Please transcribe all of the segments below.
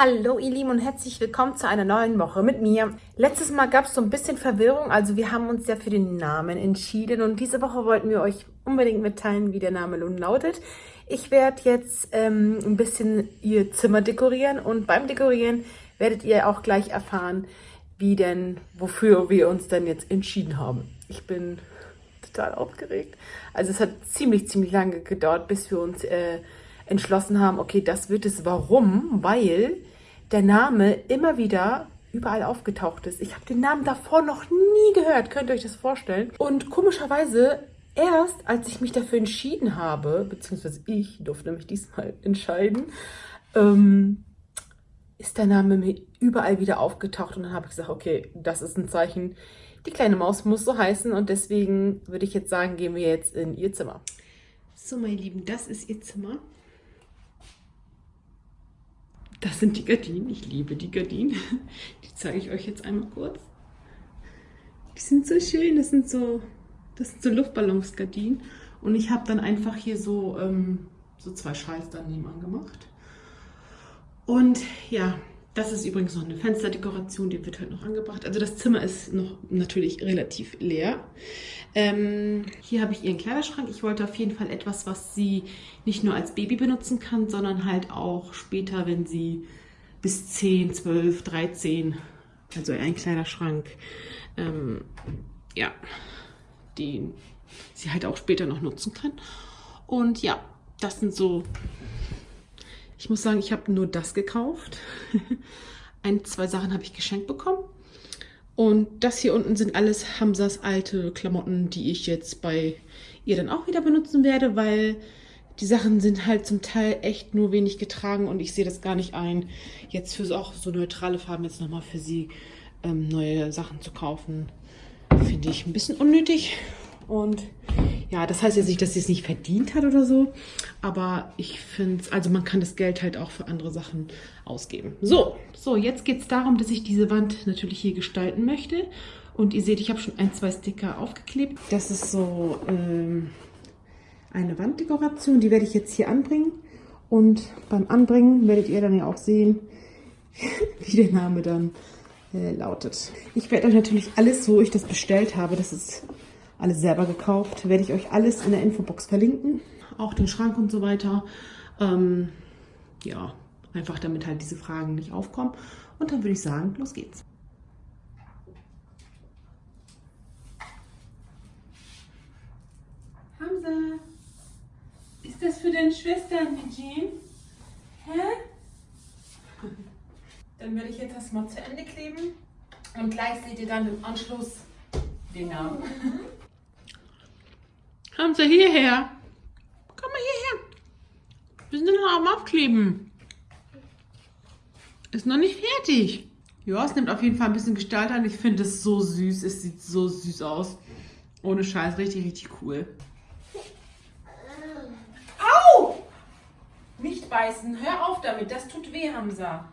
Hallo ihr Lieben und herzlich willkommen zu einer neuen Woche mit mir. Letztes Mal gab es so ein bisschen Verwirrung, also wir haben uns ja für den Namen entschieden und diese Woche wollten wir euch unbedingt mitteilen, wie der Name nun lautet. Ich werde jetzt ähm, ein bisschen ihr Zimmer dekorieren und beim Dekorieren werdet ihr auch gleich erfahren, wie denn, wofür wir uns denn jetzt entschieden haben. Ich bin total aufgeregt. Also es hat ziemlich, ziemlich lange gedauert, bis wir uns äh, entschlossen haben, okay, das wird es. Warum? Weil der Name immer wieder überall aufgetaucht ist. Ich habe den Namen davor noch nie gehört, könnt ihr euch das vorstellen? Und komischerweise, erst als ich mich dafür entschieden habe, beziehungsweise ich durfte mich diesmal entscheiden, ähm, ist der Name mir überall wieder aufgetaucht und dann habe ich gesagt, okay, das ist ein Zeichen, die kleine Maus muss so heißen und deswegen würde ich jetzt sagen, gehen wir jetzt in ihr Zimmer. So, meine Lieben, das ist ihr Zimmer. Das sind die Gardinen. Ich liebe die Gardinen. Die zeige ich euch jetzt einmal kurz. Die sind so schön. Das sind so, das sind so Luftballonsgardinen. Und ich habe dann einfach hier so, ähm, so zwei Schals daneben angemacht. Und ja, das ist übrigens noch eine Fensterdekoration, die wird halt noch angebracht. Also das Zimmer ist noch natürlich relativ leer. Ähm, hier habe ich ihren Kleiderschrank. Ich wollte auf jeden Fall etwas, was sie nicht nur als Baby benutzen kann, sondern halt auch später, wenn sie bis 10, 12, 13, also ein Kleiderschrank, ähm, ja, den sie halt auch später noch nutzen kann. Und ja, das sind so ich muss sagen, ich habe nur das gekauft. Ein, zwei Sachen habe ich geschenkt bekommen. Und das hier unten sind alles Hamsas alte Klamotten, die ich jetzt bei ihr dann auch wieder benutzen werde, weil die Sachen sind halt zum Teil echt nur wenig getragen und ich sehe das gar nicht ein, jetzt für auch so neutrale Farben jetzt nochmal für sie ähm, neue Sachen zu kaufen. Finde ich ein bisschen unnötig. Und ja, das heißt jetzt nicht, dass sie es nicht verdient hat oder so, aber ich finde es, also man kann das Geld halt auch für andere Sachen ausgeben. So, so jetzt geht es darum, dass ich diese Wand natürlich hier gestalten möchte. Und ihr seht, ich habe schon ein, zwei Sticker aufgeklebt. Das ist so ähm, eine Wanddekoration, die werde ich jetzt hier anbringen. Und beim Anbringen werdet ihr dann ja auch sehen, wie der Name dann äh, lautet. Ich werde euch natürlich alles, so ich das bestellt habe, das ist alles selber gekauft. Werde ich euch alles in der Infobox verlinken. Auch den Schrank und so weiter. Ähm, ja, einfach damit halt diese Fragen nicht aufkommen. Und dann würde ich sagen, los geht's. Hamza, ist das für deine Schwestern, Eugene? Hä? Dann werde ich jetzt das mal zu Ende kleben und gleich seht ihr dann im Anschluss den Namen. Kommen Sie hierher. Komm mal hierher. Wir sind noch am Aufkleben. Ist noch nicht fertig. Ja, es nimmt auf jeden Fall ein bisschen Gestalt an. Ich finde es so süß. Es sieht so süß aus. Ohne Scheiß. Richtig, richtig cool. Au! Nicht beißen. Hör auf damit. Das tut weh, Hamza.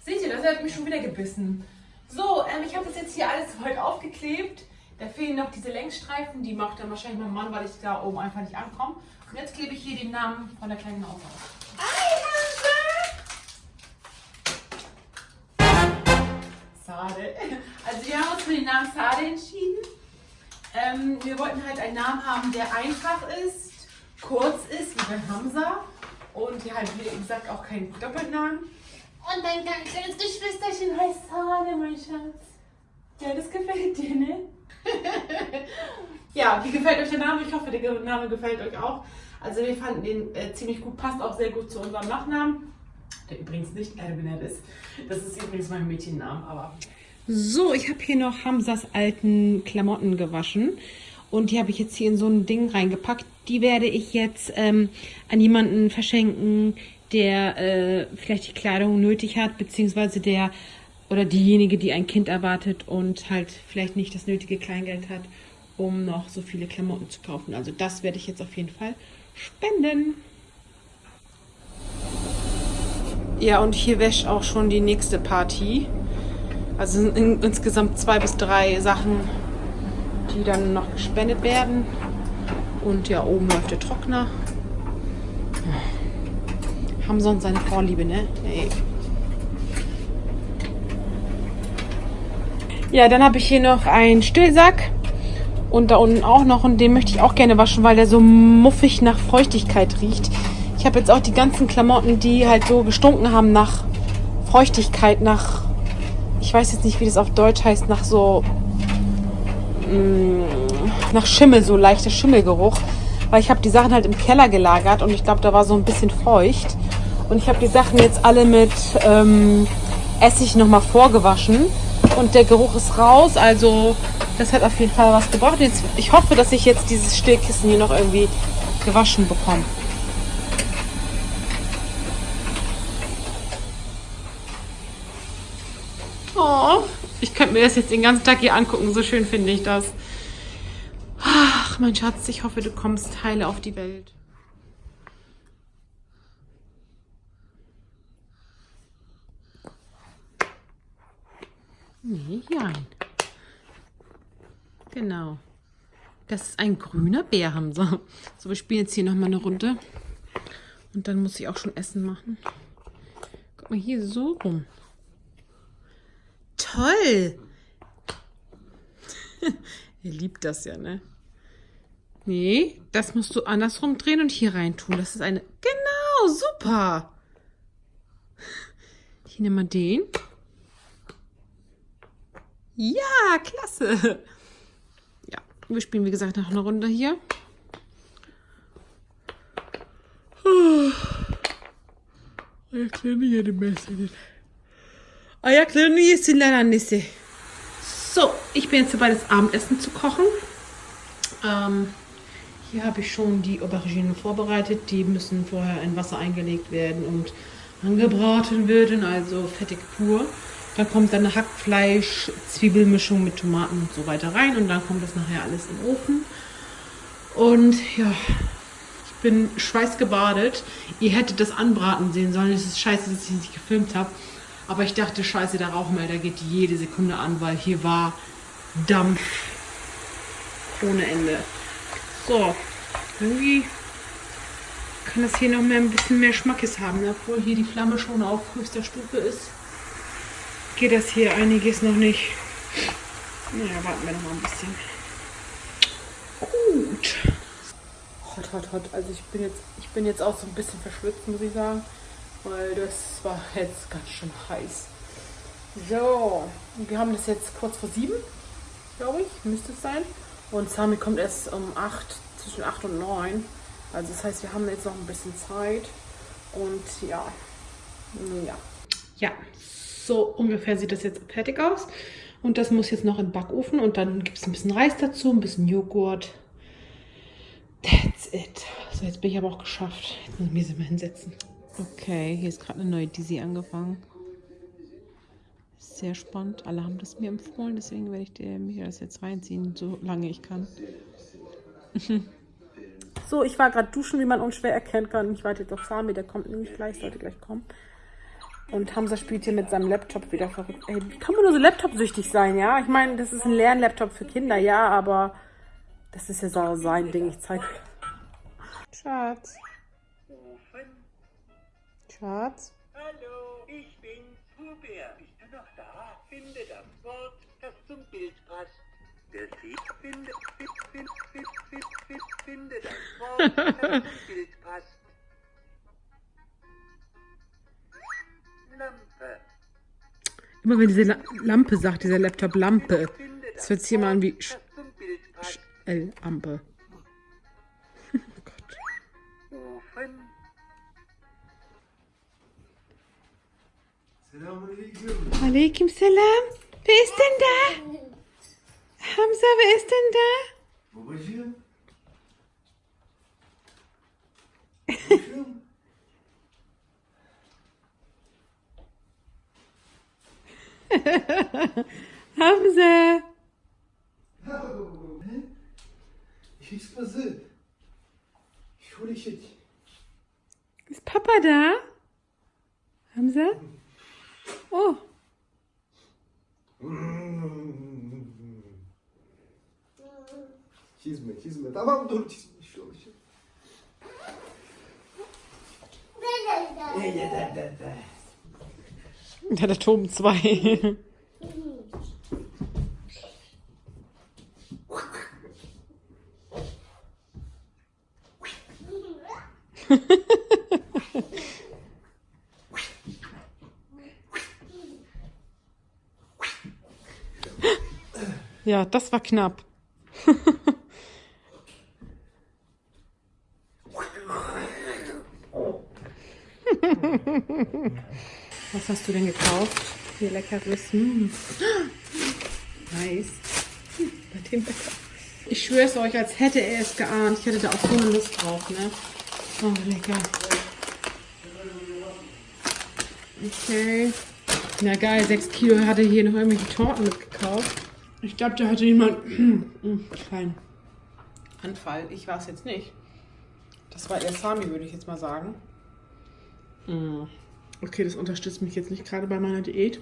Seht ihr, das hat mich schon wieder gebissen. So, ähm, ich habe das jetzt hier alles heute aufgeklebt. Da fehlen noch diese Längsstreifen, die macht dann wahrscheinlich mein Mann, weil ich da oben einfach nicht ankomme. Und jetzt klebe ich hier den Namen von der kleinen Maus auf. Sade. Also wir haben uns für den Namen Sade entschieden. Ähm, wir wollten halt einen Namen haben, der einfach ist, kurz ist, wie bei Hamza. Und ja, halt, wie gesagt, auch kein Doppelnamen. Und dein kleines Geschwisterchen heißt Sade, mein Schatz. Ja, das gefällt dir, ne? ja, wie gefällt euch der Name? Ich hoffe, der Name gefällt euch auch. Also wir fanden den äh, ziemlich gut, passt auch sehr gut zu unserem Nachnamen. Der übrigens nicht Albinette ist. Das ist übrigens mein Mädchenname, aber... So, ich habe hier noch Hamsas alten Klamotten gewaschen. Und die habe ich jetzt hier in so ein Ding reingepackt. Die werde ich jetzt ähm, an jemanden verschenken, der äh, vielleicht die Kleidung nötig hat, beziehungsweise der oder diejenige, die ein Kind erwartet und halt vielleicht nicht das nötige Kleingeld hat, um noch so viele Klamotten zu kaufen. Also das werde ich jetzt auf jeden Fall spenden. Ja, und hier wäscht auch schon die nächste Party. Also sind in, insgesamt zwei bis drei Sachen, die dann noch gespendet werden. Und ja, oben läuft der Trockner. Haben sonst seine Vorliebe, ne? Ey. Ja, dann habe ich hier noch einen Stillsack. Und da unten auch noch. Und den möchte ich auch gerne waschen, weil der so muffig nach Feuchtigkeit riecht. Ich habe jetzt auch die ganzen Klamotten, die halt so gestunken haben nach Feuchtigkeit, nach... Ich weiß jetzt nicht, wie das auf Deutsch heißt, nach so... Mh, mm, nach Schimmel, so leichter Schimmelgeruch. Weil ich habe die Sachen halt im Keller gelagert und ich glaube, da war so ein bisschen feucht. Und ich habe die Sachen jetzt alle mit ähm, Essig nochmal vorgewaschen. Und der Geruch ist raus, also das hat auf jeden Fall was gebracht. Jetzt, ich hoffe, dass ich jetzt dieses Stillkissen hier noch irgendwie gewaschen bekomme. Oh, ich könnte mir das jetzt den ganzen Tag hier angucken. So schön finde ich das. Ach, mein Schatz, ich hoffe, du kommst heile auf die Welt. Nee, ja. Genau. Das ist ein grüner Bär, haben sie. So, wir spielen jetzt hier nochmal eine Runde. Und dann muss ich auch schon Essen machen. Guck mal hier so rum. Toll! Ihr liebt das ja, ne? Nee, das musst du andersrum drehen und hier rein tun. Das ist eine... Genau, super! Hier nehmen wir den. Ja, klasse! Ja, wir spielen, wie gesagt, noch eine Runde hier. Ayaklarını yedim ben senin. Ayaklarını yesinler annesi. So, ich bin jetzt dabei, das Abendessen zu kochen. Ähm, hier habe ich schon die Auberginen vorbereitet. Die müssen vorher in Wasser eingelegt werden und angebraten werden, also fettig pur. Dann kommt dann eine Hackfleisch, Zwiebelmischung mit Tomaten und so weiter rein und dann kommt das nachher alles in Ofen. Und ja, ich bin schweißgebadet. Ihr hättet das anbraten sehen sollen. Es ist scheiße, dass ich nicht gefilmt habe. Aber ich dachte, scheiße, der Rauchmelder geht jede Sekunde an, weil hier war Dampf ohne Ende. So, irgendwie kann das hier noch mehr ein bisschen mehr Schmackes haben, ne? obwohl hier die Flamme schon auf höchster Stufe ist. Geht das hier einiges noch nicht. Naja, warten wir noch mal ein bisschen. Gut. Hot, hot, hot. Also ich bin jetzt, ich bin jetzt auch so ein bisschen verschwitzt, muss ich sagen weil das war jetzt ganz schön heiß. So, wir haben das jetzt kurz vor sieben, glaube ich, müsste es sein. Und Sami kommt erst um 8, zwischen 8 und 9. Also das heißt, wir haben jetzt noch ein bisschen Zeit. Und ja, ja. Ja, so ungefähr sieht das jetzt fertig aus. Und das muss jetzt noch in den Backofen und dann gibt es ein bisschen Reis dazu, ein bisschen Joghurt. That's it. So, jetzt bin ich aber auch geschafft. Jetzt muss ich mich mal hinsetzen. Okay, hier ist gerade eine neue Dizzy angefangen. Sehr spannend. Alle haben das mir empfohlen, deswegen werde ich mir das jetzt reinziehen, solange ich kann. so, ich war gerade duschen, wie man unschwer erkennen kann. Ich warte jetzt auf Sami, der kommt nämlich gleich, sollte gleich kommen. Und Hamza spielt hier mit seinem Laptop wieder verrückt. Ey, wie kann man nur so Laptop-süchtig sein, ja? Ich meine, das ist ein Lernlaptop für Kinder, ja, aber das ist ja so sein Ding. Ich zeige. Schatz. Schatz? Hallo, ich bin Pubär. Bist du noch da? Finde das Wort, das zum Bild passt. Der Sieg finde, finde, finde, finde, finde das Wort, das zum Bild passt. Immer wenn diese La Lampe sagt, dieser Laptop Lampe, das hört sich immer an wie Sch Sch L Ampe. oh Gott. Ofen. Selam. Wer ist denn da? Hamza, wer ist denn da? Babacığım. Hamza. Ist passiert? Ich hole ich jetzt. Ist Papa da? Hamza? Oh. Çizme çizme. Tamam dur çizme. Şu şu. Ja, der Turm 2. ja, das war knapp. Was hast du denn gekauft? Hier leckeres. Mm. Nice. Hm, Bei dem Bäcker. Ich schwöre es euch, als hätte er es geahnt. Ich hätte da auch so eine Lust drauf, ne? Oh, lecker. Okay. Na geil, 6 Kilo hatte hier noch irgendwelche Torten mitgekauft. Ich glaube, da hatte jemand einen kleinen Anfall. Ich war es jetzt nicht. Das war eher Sami, würde ich jetzt mal sagen. Mm. Okay, das unterstützt mich jetzt nicht gerade bei meiner Diät.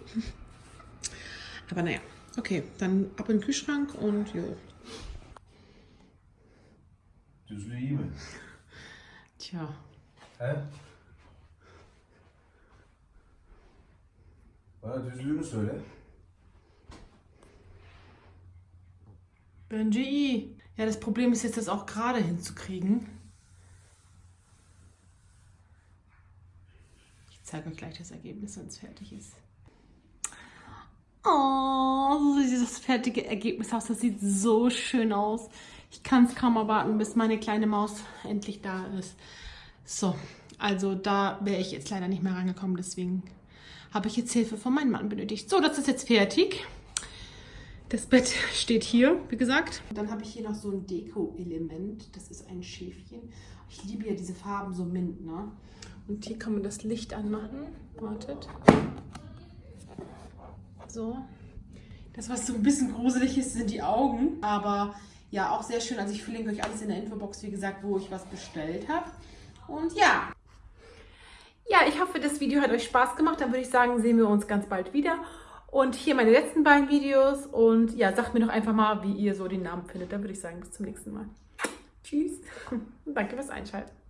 Aber naja, okay, dann ab in den Kühlschrank und jo. Iyi mi? Tja, He? Bana düzlüğünü söyle. Benji. Ja, das Problem ist jetzt, das auch gerade hinzukriegen. Ich zeige euch gleich das Ergebnis, wenn es fertig ist. Oh, dieses fertige Ergebnis aus, das sieht so schön aus. Ich kann es kaum erwarten, bis meine kleine Maus endlich da ist. So, also da wäre ich jetzt leider nicht mehr rangekommen, deswegen habe ich jetzt Hilfe von meinem Mann benötigt. So, das ist jetzt fertig. Das Bett steht hier, wie gesagt. Dann habe ich hier noch so ein Deko-Element. Das ist ein Schäfchen. Ich liebe ja diese Farben, so Mint, ne? Und hier kann man das Licht anmachen. Wartet. So. Das, was so ein bisschen gruselig ist, sind die Augen. Aber ja, auch sehr schön. Also ich verlinke euch alles in der Infobox, wie gesagt, wo ich was bestellt habe. Und ja. Ja, ich hoffe, das Video hat euch Spaß gemacht. Dann würde ich sagen, sehen wir uns ganz bald wieder. Und hier meine letzten beiden Videos. Und ja, sagt mir doch einfach mal, wie ihr so den Namen findet. Dann würde ich sagen, bis zum nächsten Mal. Tschüss. Danke fürs Einschalten.